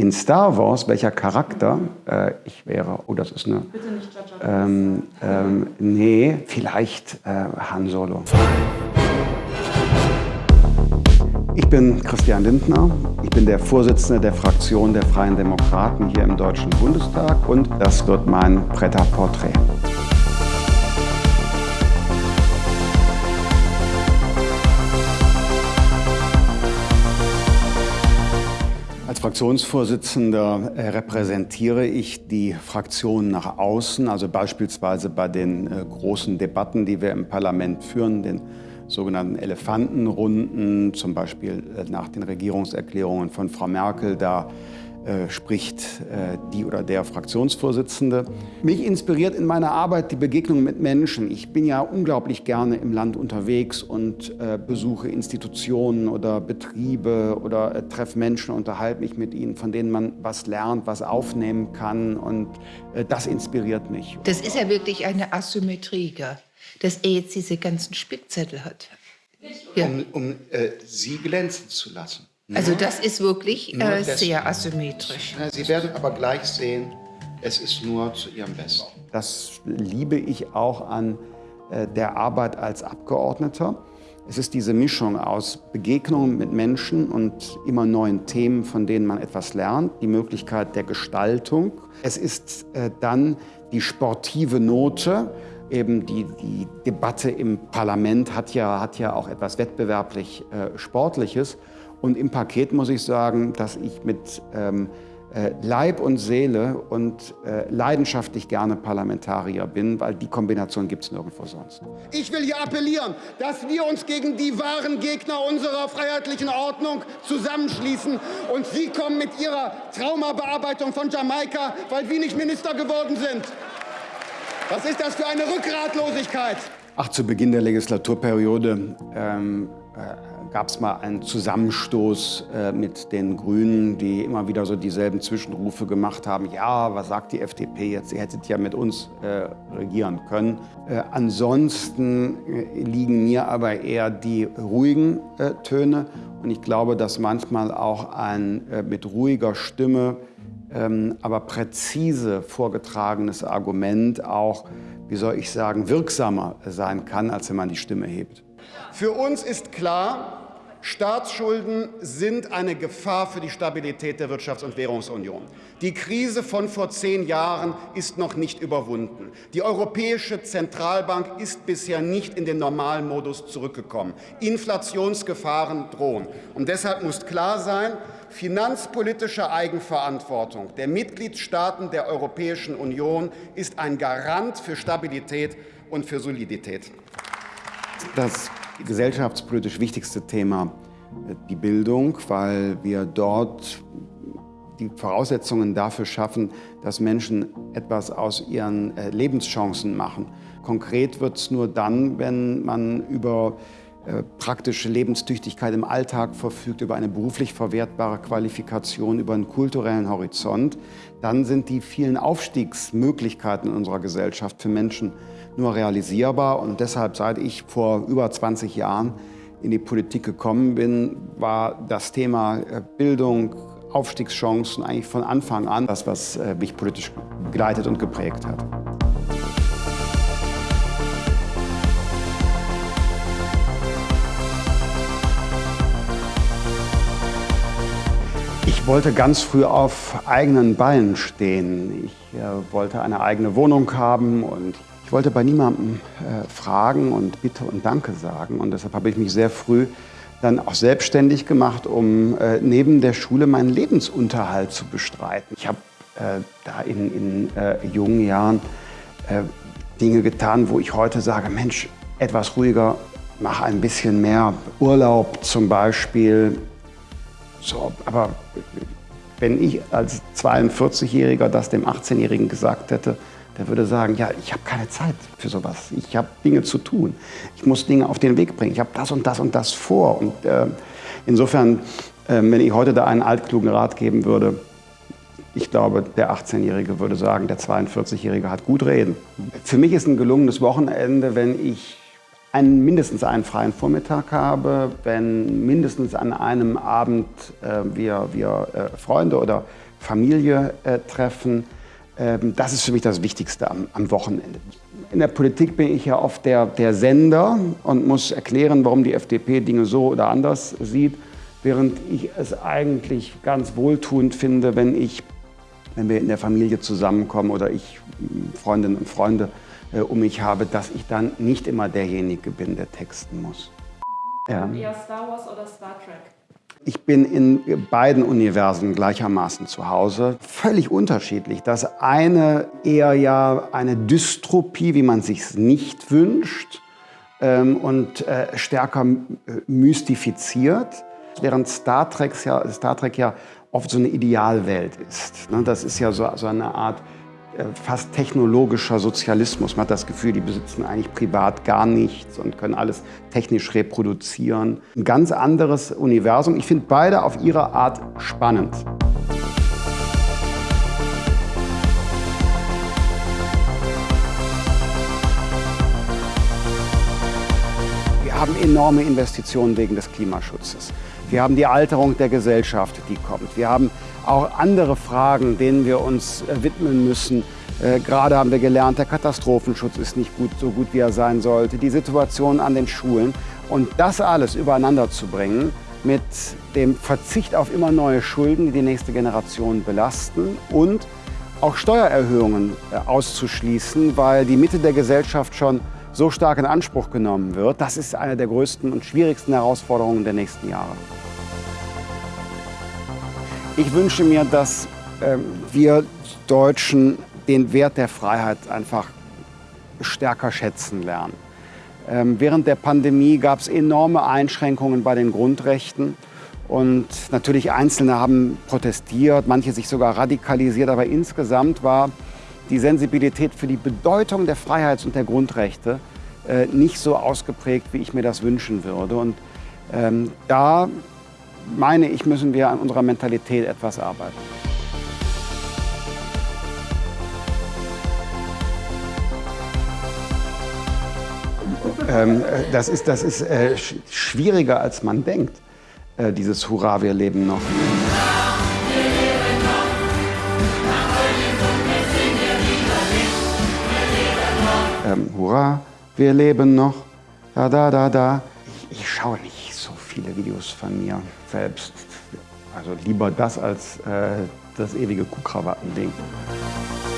In Star Wars, welcher Charakter äh, ich wäre? Oh, das ist eine. Bitte nicht Jaja Ähm, ähm, nee, vielleicht äh, Han Solo. Ich bin Christian Lindner. Ich bin der Vorsitzende der Fraktion der Freien Demokraten hier im Deutschen Bundestag und das wird mein Pret-à-Portrait. Als Fraktionsvorsitzender äh, repräsentiere ich die Fraktion nach außen, also beispielsweise bei den äh, großen Debatten, die wir im Parlament führen, den sogenannten Elefantenrunden, zum Beispiel äh, nach den Regierungserklärungen von Frau Merkel. Da äh, spricht äh, die oder der Fraktionsvorsitzende. Mich inspiriert in meiner Arbeit die Begegnung mit Menschen. Ich bin ja unglaublich gerne im Land unterwegs und äh, besuche Institutionen oder Betriebe oder äh, treffe Menschen, unterhalte mich mit ihnen, von denen man was lernt, was aufnehmen kann und äh, das inspiriert mich. Das ist ja wirklich eine Asymmetrie, gell? dass er jetzt diese ganzen Spickzettel hat. Ja. Um, um äh, sie glänzen zu lassen. Also das ist wirklich äh, sehr asymmetrisch. Sie werden aber gleich sehen, es ist nur zu Ihrem Besten. Das liebe ich auch an äh, der Arbeit als Abgeordneter. Es ist diese Mischung aus Begegnungen mit Menschen und immer neuen Themen, von denen man etwas lernt, die Möglichkeit der Gestaltung. Es ist äh, dann die sportive Note, eben die, die Debatte im Parlament hat ja, hat ja auch etwas wettbewerblich äh, Sportliches. Und im Paket muss ich sagen, dass ich mit ähm, äh, Leib und Seele und äh, leidenschaftlich gerne Parlamentarier bin, weil die Kombination gibt es nirgendwo sonst. Ich will hier appellieren, dass wir uns gegen die wahren Gegner unserer freiheitlichen Ordnung zusammenschließen. Und Sie kommen mit Ihrer Traumabearbeitung von Jamaika, weil wir nicht Minister geworden sind. Was ist das für eine Rückgratlosigkeit? Ach, zu Beginn der Legislaturperiode ähm, äh, gab es mal einen Zusammenstoß äh, mit den Grünen, die immer wieder so dieselben Zwischenrufe gemacht haben. Ja, was sagt die FDP jetzt? Ihr hättet ja mit uns äh, regieren können. Äh, ansonsten äh, liegen mir aber eher die ruhigen äh, Töne. Und ich glaube, dass manchmal auch ein mit ruhiger Stimme, ähm, aber präzise vorgetragenes Argument auch, wie soll ich sagen, wirksamer sein kann, als wenn man die Stimme hebt. Für uns ist klar, Staatsschulden sind eine Gefahr für die Stabilität der Wirtschafts- und Währungsunion. Die Krise von vor zehn Jahren ist noch nicht überwunden. Die Europäische Zentralbank ist bisher nicht in den Normalmodus zurückgekommen. Inflationsgefahren drohen. Und deshalb muss klar sein, finanzpolitische Eigenverantwortung der Mitgliedstaaten der Europäischen Union ist ein Garant für Stabilität und für Solidität. Das gesellschaftspolitisch wichtigste Thema äh, die Bildung, weil wir dort die Voraussetzungen dafür schaffen, dass Menschen etwas aus ihren äh, Lebenschancen machen. Konkret wird es nur dann, wenn man über äh, praktische Lebenstüchtigkeit im Alltag verfügt, über eine beruflich verwertbare Qualifikation, über einen kulturellen Horizont, dann sind die vielen Aufstiegsmöglichkeiten in unserer Gesellschaft für Menschen nur realisierbar. Und deshalb, seit ich vor über 20 Jahren in die Politik gekommen bin, war das Thema äh, Bildung, Aufstiegschancen eigentlich von Anfang an das, was äh, mich politisch begleitet und geprägt hat. Ich wollte ganz früh auf eigenen Beinen stehen. Ich äh, wollte eine eigene Wohnung haben und ich wollte bei niemandem äh, fragen und Bitte und Danke sagen. Und deshalb habe ich mich sehr früh dann auch selbstständig gemacht, um äh, neben der Schule meinen Lebensunterhalt zu bestreiten. Ich habe äh, da in, in äh, jungen Jahren äh, Dinge getan, wo ich heute sage, Mensch, etwas ruhiger, mach ein bisschen mehr Urlaub zum Beispiel. So, aber wenn ich als 42-Jähriger das dem 18-Jährigen gesagt hätte, der würde sagen, ja, ich habe keine Zeit für sowas. Ich habe Dinge zu tun. Ich muss Dinge auf den Weg bringen. Ich habe das und das und das vor. Und äh, insofern, äh, wenn ich heute da einen altklugen Rat geben würde, ich glaube, der 18-Jährige würde sagen, der 42-Jährige hat gut reden. Für mich ist ein gelungenes Wochenende, wenn ich einen, mindestens einen freien Vormittag habe, wenn mindestens an einem Abend äh, wir, wir äh, Freunde oder Familie äh, treffen. Ähm, das ist für mich das Wichtigste am, am, Wochenende. In der Politik bin ich ja oft der, der Sender und muss erklären, warum die FDP Dinge so oder anders sieht, während ich es eigentlich ganz wohltuend finde, wenn ich wenn wir in der Familie zusammenkommen oder ich Freundinnen und Freunde äh, um mich habe, dass ich dann nicht immer derjenige bin, der texten muss. Ja. Eher Star Wars oder Star Trek? Ich bin in beiden Universen gleichermaßen zu Hause. Völlig unterschiedlich. Das eine eher ja eine Dystropie, wie man sich nicht wünscht ähm, und äh, stärker äh, mystifiziert, während Star, Treks ja, Star Trek ja oft so eine Idealwelt ist. Ne? Das ist ja so, so eine Art fast technologischer Sozialismus. Man hat das Gefühl, die besitzen eigentlich privat gar nichts und können alles technisch reproduzieren. Ein ganz anderes Universum. Ich finde beide auf ihre Art spannend. Haben enorme Investitionen wegen des Klimaschutzes. Wir haben die Alterung der Gesellschaft, die kommt. Wir haben auch andere Fragen, denen wir uns äh, widmen müssen. Äh, gerade haben wir gelernt, der Katastrophenschutz ist nicht gut, so gut, wie er sein sollte. Die Situation an den Schulen. Und das alles übereinander zu bringen mit dem Verzicht auf immer neue Schulden, die die nächste Generation belasten und auch Steuererhöhungen äh, auszuschließen, weil die Mitte der Gesellschaft schon so stark in Anspruch genommen wird. Das ist eine der größten und schwierigsten Herausforderungen der nächsten Jahre. Ich wünsche mir, dass äh, wir Deutschen den Wert der Freiheit einfach stärker schätzen lernen. Ähm, während der Pandemie gab es enorme Einschränkungen bei den Grundrechten. Und natürlich Einzelne haben protestiert, manche sich sogar radikalisiert. Aber insgesamt war die Sensibilität für die Bedeutung der Freiheits- und der Grundrechte äh, nicht so ausgeprägt, wie ich mir das wünschen würde. Und ähm, da meine ich, müssen wir an unserer Mentalität etwas arbeiten. ähm, äh, das ist, das ist äh, schwieriger, als man denkt, äh, dieses Hurra, wir leben noch. Ähm, Hurra, wir leben noch. Da, da, da, da. Ich, ich schaue nicht so viele Videos von mir selbst. Also lieber das als äh, das ewige Kuhkrawattending. ding